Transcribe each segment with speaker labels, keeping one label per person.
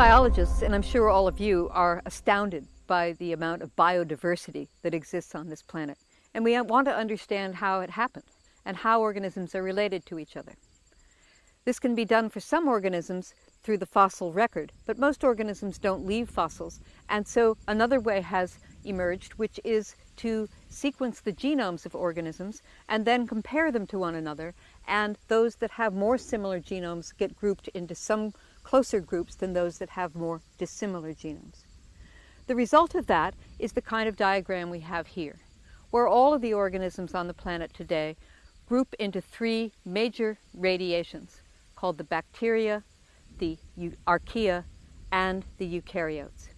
Speaker 1: biologists, and I'm sure all of you, are astounded by the amount of biodiversity that exists on this planet. And we want to understand how it happened and how organisms are related to each other. This can be done for some organisms through the fossil record, but most organisms don't leave fossils. And so another way has emerged, which is to sequence the genomes of organisms and then compare them to one another. And those that have more similar genomes get grouped into some closer groups than those that have more dissimilar genomes. The result of that is the kind of diagram we have here, where all of the organisms on the planet today group into three major radiations called the bacteria, the archaea, and the eukaryotes.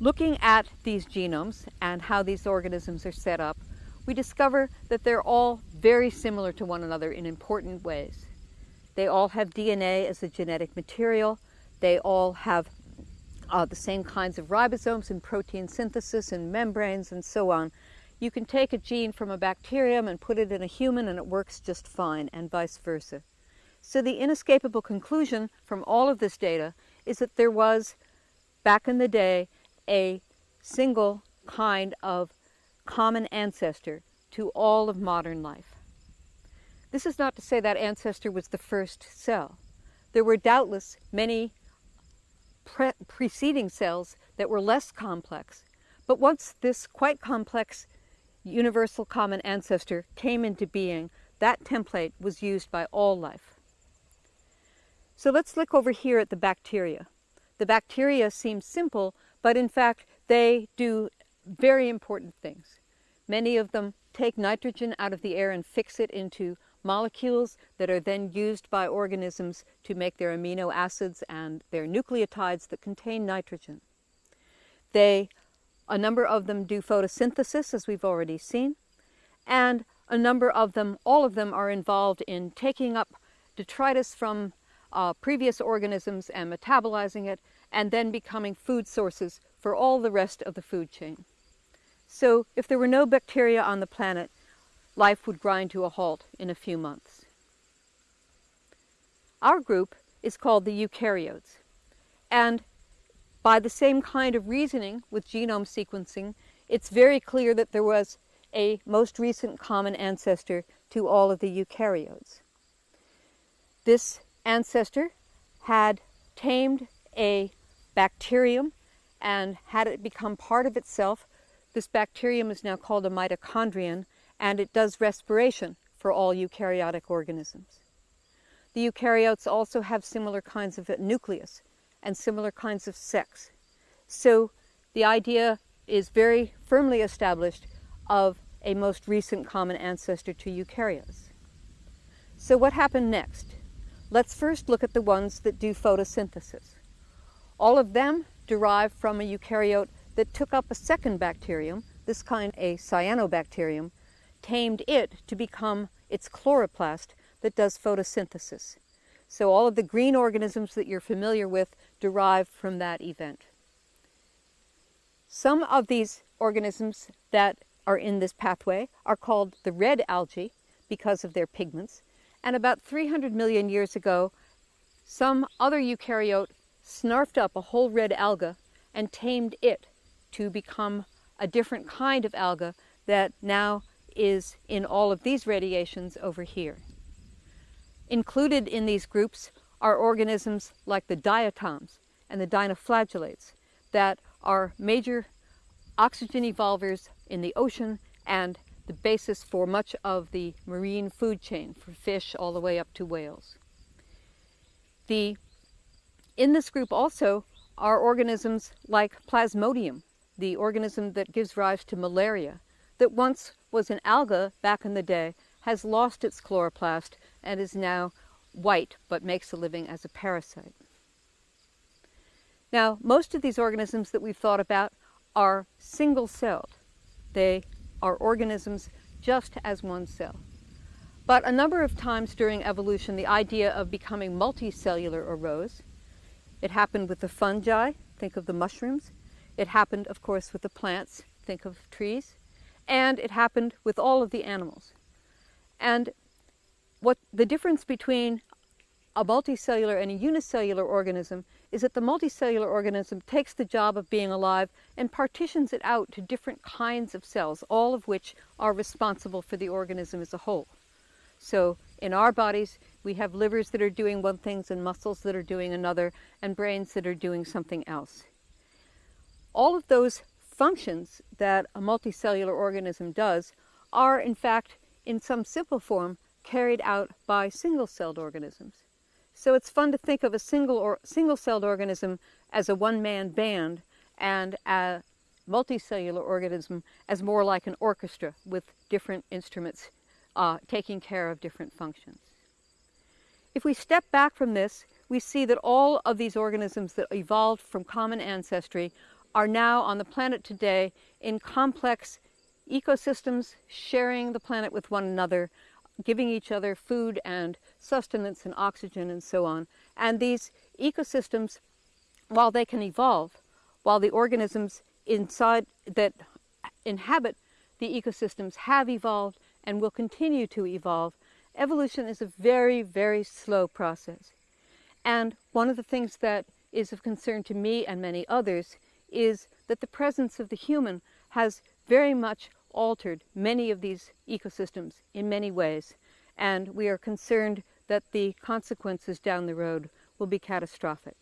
Speaker 1: Looking at these genomes and how these organisms are set up, we discover that they're all very similar to one another in important ways. They all have DNA as a genetic material. They all have uh, the same kinds of ribosomes and protein synthesis and membranes and so on. You can take a gene from a bacterium and put it in a human and it works just fine and vice versa. So the inescapable conclusion from all of this data is that there was, back in the day, a single kind of common ancestor to all of modern life. This is not to say that ancestor was the first cell. There were doubtless many pre preceding cells that were less complex, but once this quite complex universal common ancestor came into being, that template was used by all life. So let's look over here at the bacteria. The bacteria seem simple, but in fact they do very important things. Many of them take nitrogen out of the air and fix it into molecules that are then used by organisms to make their amino acids and their nucleotides that contain nitrogen. They, a number of them do photosynthesis, as we've already seen, and a number of them, all of them are involved in taking up detritus from uh, previous organisms and metabolizing it, and then becoming food sources for all the rest of the food chain. So if there were no bacteria on the planet, life would grind to a halt in a few months. Our group is called the eukaryotes, and by the same kind of reasoning with genome sequencing, it's very clear that there was a most recent common ancestor to all of the eukaryotes. This ancestor had tamed a bacterium and had it become part of itself. This bacterium is now called a mitochondrion, and it does respiration for all eukaryotic organisms. The eukaryotes also have similar kinds of nucleus and similar kinds of sex. So the idea is very firmly established of a most recent common ancestor to eukaryotes. So what happened next? Let's first look at the ones that do photosynthesis. All of them derive from a eukaryote that took up a second bacterium, this kind a cyanobacterium, tamed it to become its chloroplast that does photosynthesis. So all of the green organisms that you're familiar with derive from that event. Some of these organisms that are in this pathway are called the red algae because of their pigments. And about 300 million years ago, some other eukaryote snarfed up a whole red alga and tamed it to become a different kind of alga that now is in all of these radiations over here. Included in these groups are organisms like the diatoms and the dinoflagellates that are major oxygen evolvers in the ocean and the basis for much of the marine food chain for fish all the way up to whales. The, in this group also are organisms like Plasmodium, the organism that gives rise to malaria, that once was an alga back in the day, has lost its chloroplast and is now white but makes a living as a parasite. Now, most of these organisms that we've thought about are single-celled. They are organisms just as one cell. But a number of times during evolution, the idea of becoming multicellular arose. It happened with the fungi, think of the mushrooms. It happened, of course, with the plants, think of trees and it happened with all of the animals. And what the difference between a multicellular and a unicellular organism is that the multicellular organism takes the job of being alive and partitions it out to different kinds of cells, all of which are responsible for the organism as a whole. So in our bodies, we have livers that are doing one thing and muscles that are doing another and brains that are doing something else. All of those functions that a multicellular organism does are in fact in some simple form carried out by single-celled organisms. So it's fun to think of a single or single-celled organism as a one-man band and a multicellular organism as more like an orchestra with different instruments uh, taking care of different functions. If we step back from this, we see that all of these organisms that evolved from common ancestry are now on the planet today in complex ecosystems, sharing the planet with one another, giving each other food and sustenance and oxygen and so on. And these ecosystems, while they can evolve, while the organisms inside that inhabit the ecosystems have evolved and will continue to evolve, evolution is a very, very slow process. And one of the things that is of concern to me and many others is that the presence of the human has very much altered many of these ecosystems in many ways. And we are concerned that the consequences down the road will be catastrophic.